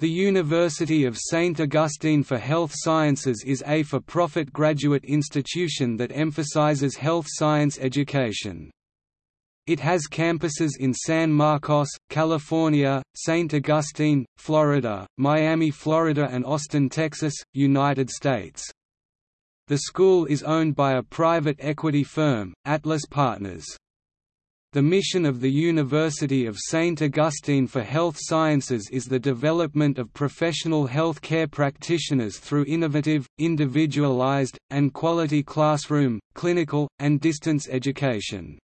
The University of St. Augustine for Health Sciences is a for-profit graduate institution that emphasizes health science education. It has campuses in San Marcos, California, St. Augustine, Florida, Miami, Florida and Austin, Texas, United States. The school is owned by a private equity firm, Atlas Partners. The mission of the University of St. Augustine for Health Sciences is the development of professional health care practitioners through innovative, individualized, and quality classroom, clinical, and distance education.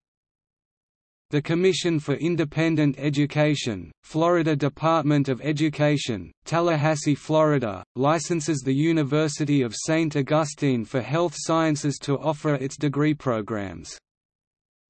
The Commission for Independent Education, Florida Department of Education, Tallahassee, Florida, licenses the University of St. Augustine for Health Sciences to offer its degree programs.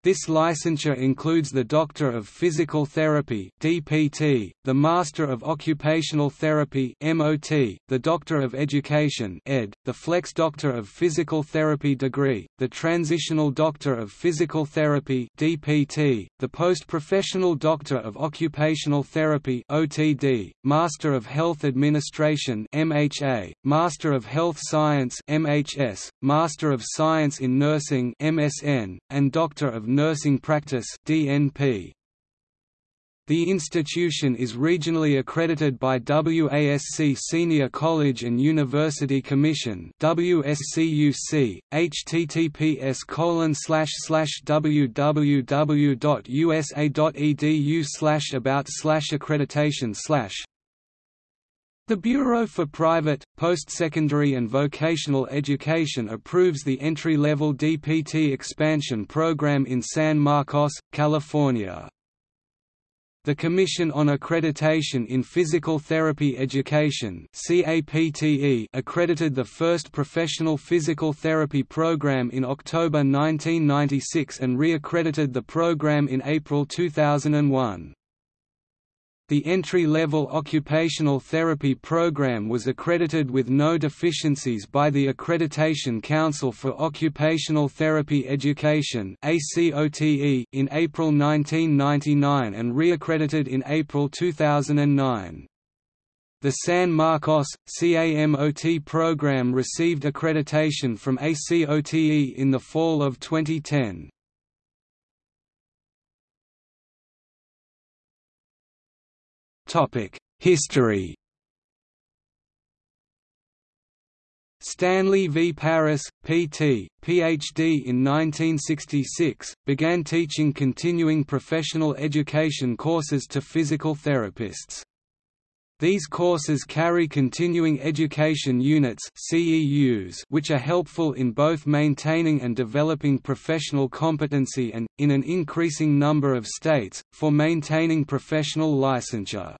This licensure includes the Doctor of Physical Therapy (DPT), the Master of Occupational Therapy (MOT), the Doctor of Education (ED), the Flex Doctor of Physical Therapy degree, the Transitional Doctor of Physical Therapy (DPT), the Post-Professional Doctor of Occupational Therapy (OTD), Master of Health Administration (MHA), Master of Health Science (MHS), Master of Science in Nursing (MSN), and Doctor of Nursing Practice DNP. The institution is regionally accredited by WASC Senior College and University Commission WSCUC, https www.usa.edu about accreditation the Bureau for Private, Postsecondary and Vocational Education approves the entry-level DPT expansion program in San Marcos, California. The Commission on Accreditation in Physical Therapy Education accredited the first professional physical therapy program in October 1996 and re-accredited the program in April 2001. The entry-level occupational therapy program was accredited with no deficiencies by the Accreditation Council for Occupational Therapy Education in April 1999 and re-accredited in April 2009. The San Marcos, CAMOT program received accreditation from ACOTE in the fall of 2010. History Stanley V. Paris, P.T., Ph.D. in 1966, began teaching continuing professional education courses to physical therapists. These courses carry continuing education units which are helpful in both maintaining and developing professional competency and, in an increasing number of states, for maintaining professional licensure.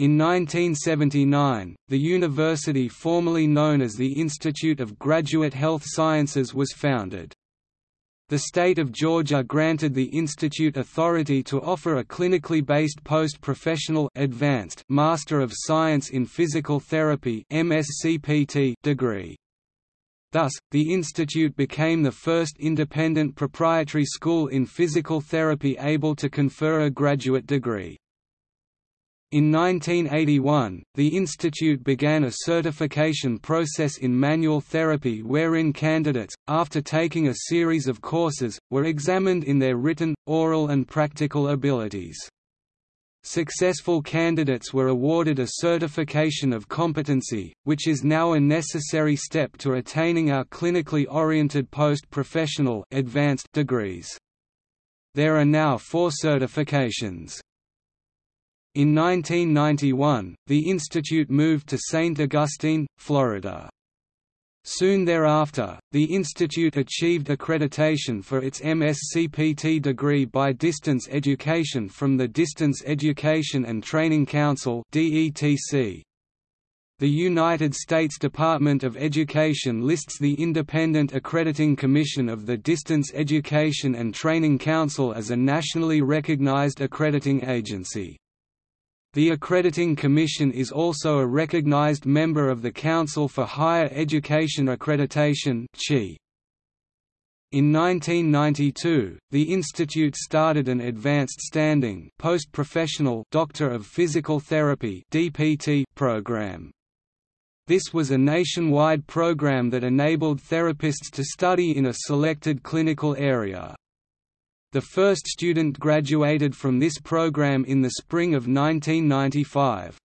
In 1979, the university formerly known as the Institute of Graduate Health Sciences was founded. The state of Georgia granted the institute authority to offer a clinically based post-professional advanced Master of Science in Physical Therapy MSCPT degree. Thus, the institute became the first independent proprietary school in physical therapy able to confer a graduate degree. In 1981, the institute began a certification process in manual therapy wherein candidates, after taking a series of courses, were examined in their written, oral and practical abilities. Successful candidates were awarded a certification of competency, which is now a necessary step to attaining our clinically oriented post-professional advanced degrees. There are now four certifications. In 1991, the institute moved to St. Augustine, Florida. Soon thereafter, the institute achieved accreditation for its MSCPT degree by distance education from the Distance Education and Training Council The United States Department of Education lists the Independent Accrediting Commission of the Distance Education and Training Council as a nationally recognized accrediting agency. The Accrediting Commission is also a recognized member of the Council for Higher Education Accreditation In 1992, the institute started an advanced standing post-professional Doctor of Physical Therapy (DPT) program. This was a nationwide program that enabled therapists to study in a selected clinical area. The first student graduated from this program in the spring of 1995.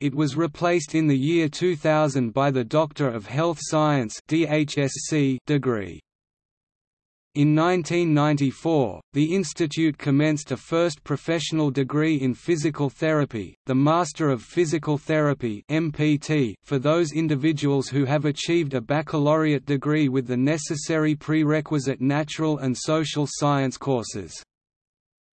It was replaced in the year 2000 by the Doctor of Health Science degree. In 1994, the institute commenced a first professional degree in physical therapy, the Master of Physical Therapy (MPT), for those individuals who have achieved a baccalaureate degree with the necessary prerequisite natural and social science courses.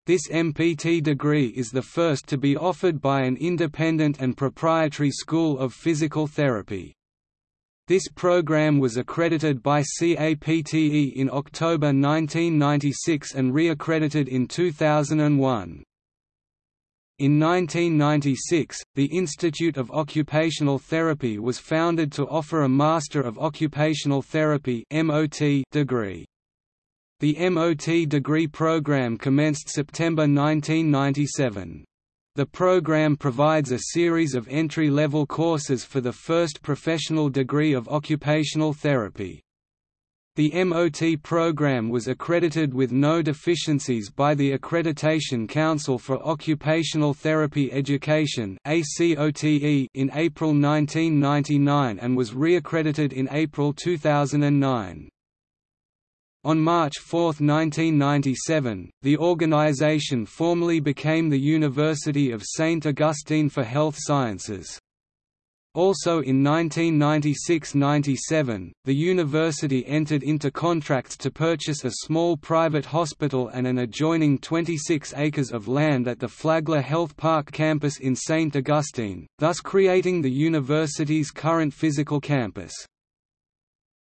This MPT degree is the first to be offered by an independent and proprietary school of physical therapy. This program was accredited by CAPTE in October 1996 and re-accredited in 2001. In 1996, the Institute of Occupational Therapy was founded to offer a Master of Occupational Therapy degree. The MOT degree program commenced September 1997. The program provides a series of entry-level courses for the first professional degree of occupational therapy. The MOT program was accredited with no deficiencies by the Accreditation Council for Occupational Therapy Education in April 1999 and was re-accredited in April 2009. On March 4, 1997, the organization formally became the University of St. Augustine for Health Sciences. Also in 1996–97, the university entered into contracts to purchase a small private hospital and an adjoining 26 acres of land at the Flagler Health Park campus in St. Augustine, thus creating the university's current physical campus.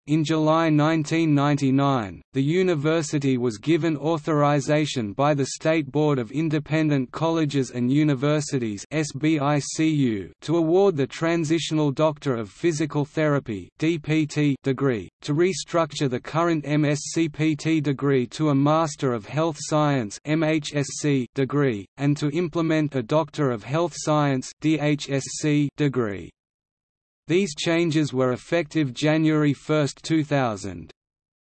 In July 1999, the university was given authorization by the State Board of Independent Colleges and Universities (SBICU) to award the Transitional Doctor of Physical Therapy (DPT) degree, to restructure the current MSCPT degree to a Master of Health Science (MHSC) degree, and to implement a Doctor of Health Science (DHSC) degree. These changes were effective January 1, 2000.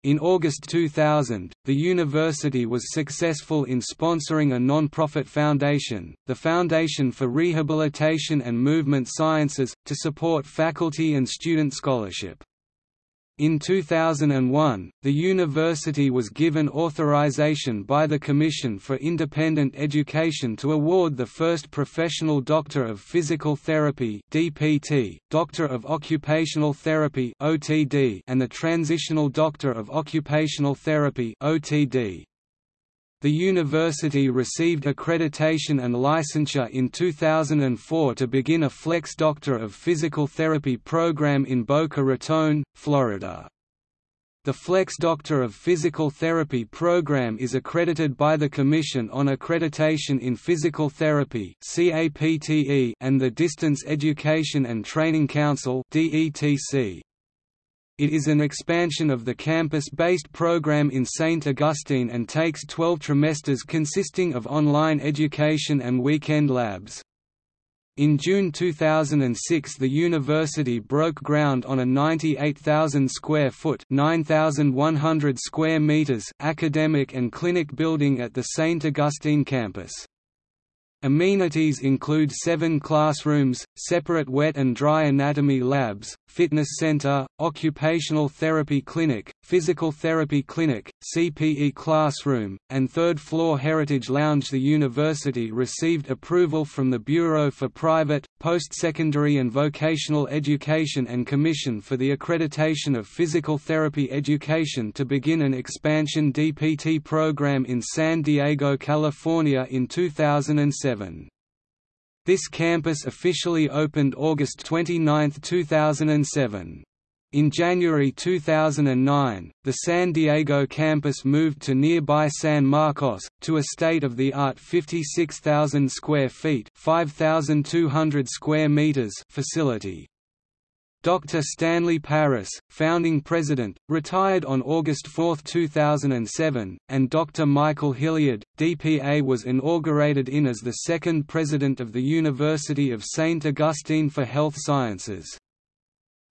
In August 2000, the university was successful in sponsoring a non-profit foundation, the Foundation for Rehabilitation and Movement Sciences, to support faculty and student scholarship. In 2001, the university was given authorization by the Commission for Independent Education to award the first Professional Doctor of Physical Therapy (DPT), Doctor of Occupational Therapy (OTD), and the Transitional Doctor of Occupational Therapy (OTD). The university received accreditation and licensure in 2004 to begin a Flex Doctor of Physical Therapy program in Boca Raton, Florida. The Flex Doctor of Physical Therapy program is accredited by the Commission on Accreditation in Physical Therapy and the Distance Education and Training Council DETC. It is an expansion of the campus-based program in St. Augustine and takes 12 trimesters consisting of online education and weekend labs. In June 2006 the university broke ground on a 98,000 square foot 9,100 square meters academic and clinic building at the St. Augustine campus. Amenities include seven classrooms, separate wet and dry anatomy labs, fitness center, occupational therapy clinic, physical therapy clinic, CPE classroom, and third-floor heritage lounge The university received approval from the Bureau for Private, Post-Secondary and Vocational Education and Commission for the Accreditation of Physical Therapy Education to begin an expansion DPT program in San Diego, California in 2007. This campus officially opened August 29, 2007. In January 2009, the San Diego campus moved to nearby San Marcos, to a state-of-the-art 56,000 square feet 5,200 square meters facility. Dr. Stanley Paris, founding president, retired on August 4, 2007, and Dr. Michael Hilliard, DPA was inaugurated in as the second president of the University of St. Augustine for Health Sciences.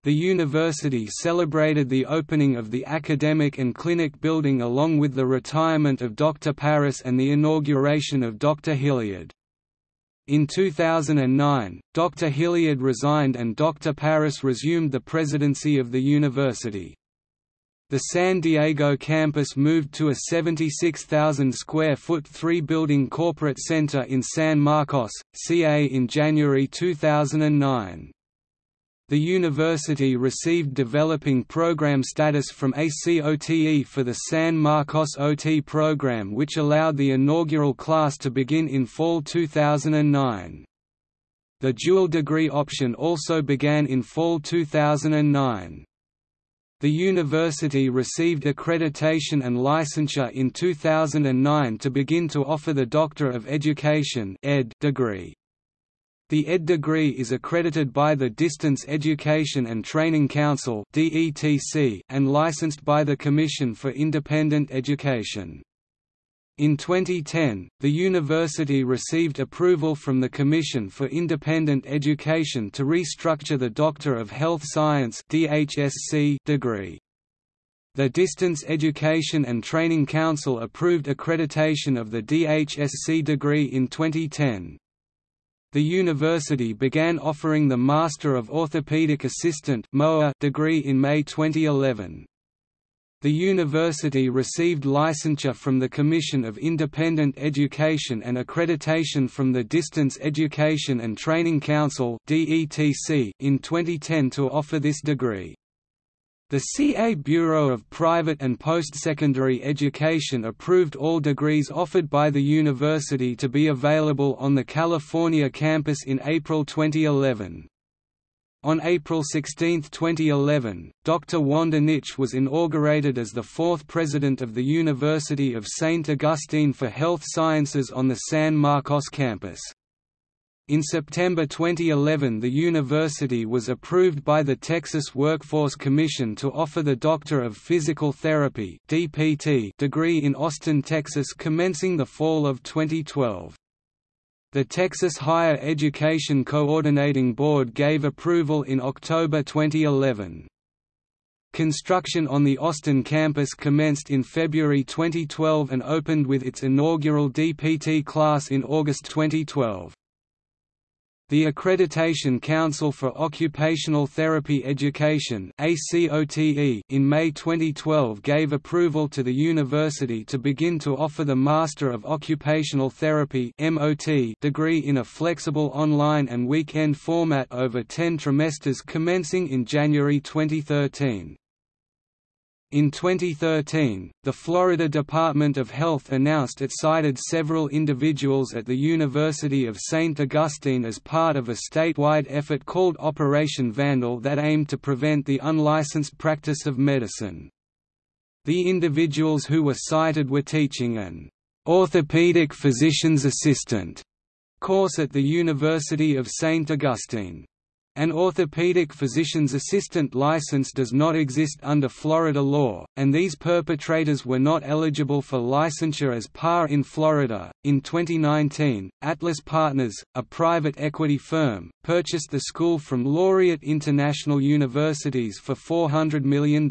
The university celebrated the opening of the academic and clinic building along with the retirement of Dr. Paris and the inauguration of Dr. Hilliard. In 2009, Dr. Hilliard resigned and Dr. Paris resumed the presidency of the university. The San Diego campus moved to a 76,000 square foot three-building corporate center in San Marcos, CA in January 2009. The university received developing program status from ACOTE for the San Marcos OT program which allowed the inaugural class to begin in fall 2009. The dual degree option also began in fall 2009. The university received accreditation and licensure in 2009 to begin to offer the Doctor of Education degree. The ED degree is accredited by the Distance Education and Training Council and licensed by the Commission for Independent Education. In 2010, the university received approval from the Commission for Independent Education to restructure the Doctor of Health Science degree. The Distance Education and Training Council approved accreditation of the DHSC degree in 2010 the university began offering the Master of Orthopedic Assistant degree in May 2011. The university received licensure from the Commission of Independent Education and accreditation from the Distance Education and Training Council in 2010 to offer this degree. The CA Bureau of Private and Postsecondary Education approved all degrees offered by the university to be available on the California campus in April 2011. On April 16, 2011, Dr. Wanda Nitsch was inaugurated as the fourth president of the University of St. Augustine for Health Sciences on the San Marcos campus. In September 2011 the university was approved by the Texas Workforce Commission to offer the Doctor of Physical Therapy degree in Austin, Texas commencing the fall of 2012. The Texas Higher Education Coordinating Board gave approval in October 2011. Construction on the Austin campus commenced in February 2012 and opened with its inaugural DPT class in August 2012. The Accreditation Council for Occupational Therapy Education in May 2012 gave approval to the university to begin to offer the Master of Occupational Therapy degree in a flexible online and weekend format over 10 trimesters commencing in January 2013. In 2013, the Florida Department of Health announced it cited several individuals at the University of St. Augustine as part of a statewide effort called Operation Vandal that aimed to prevent the unlicensed practice of medicine. The individuals who were cited were teaching an orthopedic physician's assistant course at the University of St. Augustine. An orthopedic physician's assistant license does not exist under Florida law, and these perpetrators were not eligible for licensure as PAR in Florida. In 2019, Atlas Partners, a private equity firm, purchased the school from Laureate International Universities for $400 million.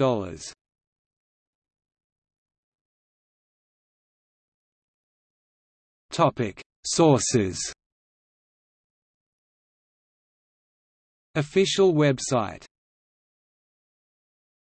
Sources Official website